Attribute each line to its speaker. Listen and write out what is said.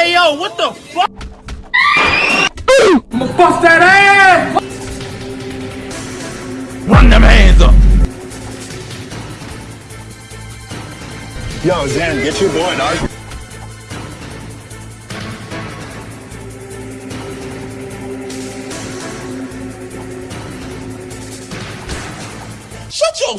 Speaker 1: Hey yo, what the fuck?
Speaker 2: I'ma bust that ass!
Speaker 3: Yo, Zen, get your boy, dog.
Speaker 1: Shut your